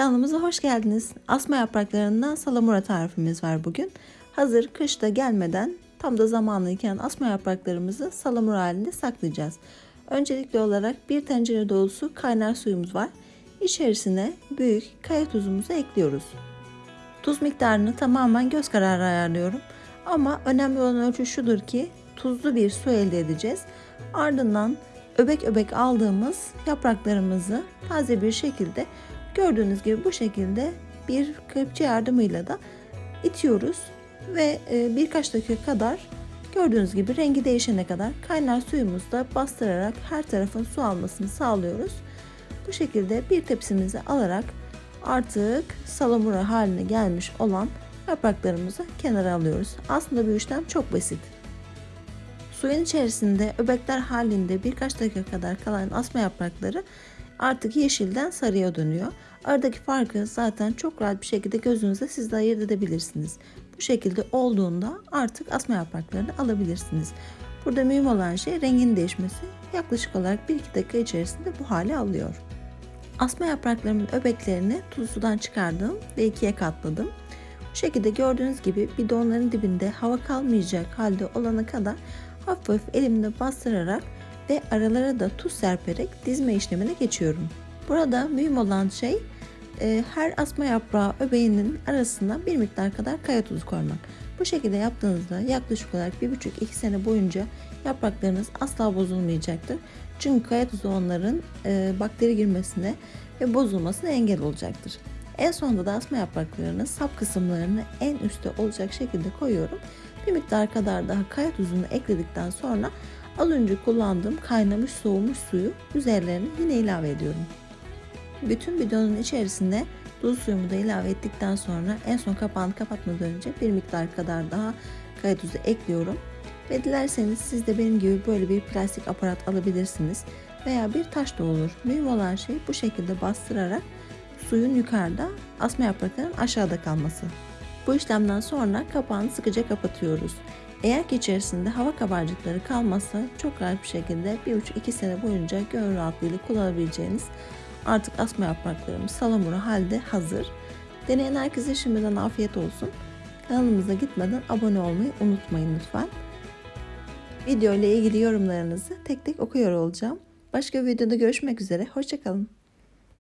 Kanalımıza hoş geldiniz. Asma yapraklarından salamura tarifimiz var bugün. Hazır kışta gelmeden tam da zamanlıyken asma yapraklarımızı salamura halinde saklayacağız. Öncelikli olarak bir tencere dolusu kaynar suyumuz var. İçerisine büyük kaya tuzumuzu ekliyoruz. Tuz miktarını tamamen göz kararı ayarlıyorum. Ama önemli olan ölçü şudur ki tuzlu bir su elde edeceğiz. Ardından öbek öbek aldığımız yapraklarımızı taze bir şekilde gördüğünüz gibi bu şekilde bir kepçe yardımıyla da itiyoruz ve e, birkaç dakika kadar gördüğünüz gibi rengi değişene kadar kaynar suyumuzda bastırarak her tarafın su almasını sağlıyoruz. Bu şekilde bir tepsimizi alarak artık salamura haline gelmiş olan yapraklarımızı kenara alıyoruz. Aslında bu işlem çok basit. Suyun içerisinde öbekler halinde birkaç dakika kadar kalan asma yaprakları artık yeşilden sarıya dönüyor. Aradaki farkı zaten çok rahat bir şekilde gözünüzde siz de ayırt edebilirsiniz. Bu şekilde olduğunda artık asma yapraklarını alabilirsiniz. Burada mühim olan şey rengin değişmesi. Yaklaşık olarak 1-2 dakika içerisinde bu hale alıyor. Asma yapraklarımın öbeklerini tuzlu sudan çıkardım ve ikiye katladım. Bu şekilde gördüğünüz gibi bidonların dibinde hava kalmayacak halde olana kadar hafif elimle bastırarak ve aralara da tuz serperek dizme işlemine geçiyorum. Burada mühim olan şey e, her asma yaprağı öbeğinin arasına bir miktar kadar kaya tuzu koymak. Bu şekilde yaptığınızda yaklaşık olarak 1,5-2 sene boyunca yapraklarınız asla bozulmayacaktır. Çünkü kaya tuzu onların e, bakteri girmesine ve bozulmasına engel olacaktır. En sonunda da asma yapraklarını sap kısımlarını en üstte olacak şekilde koyuyorum. Bir miktar kadar daha kaya tuzunu ekledikten sonra az önce kullandığım kaynamış soğumuş suyu üzerlerine yine ilave ediyorum. Bütün bidonun içerisine tuz suyumu da ilave ettikten sonra en son kapağını kapatmadan önce bir miktar kadar daha kaya tuzu ekliyorum. Ve dilerseniz siz de benim gibi böyle bir plastik aparat alabilirsiniz. Veya bir taş da olur. Mühim olan şey bu şekilde bastırarak suyun yukarıda, asma yapraklarının aşağıda kalması. Bu işlemden sonra kapağını sıkıca kapatıyoruz. Eğer ki içerisinde hava kabarcıkları kalmazsa çok rahat bir şekilde 1,5-2 sene boyunca gönül rahatlığıyla kullanabileceğiniz artık asma yapraklarımız salamura halde hazır. Deneyen herkese şimdiden afiyet olsun. Kanalımıza gitmeden abone olmayı unutmayın lütfen. Video ile ilgili yorumlarınızı tek tek okuyor olacağım. Başka bir videoda görüşmek üzere. Hoşçakalın.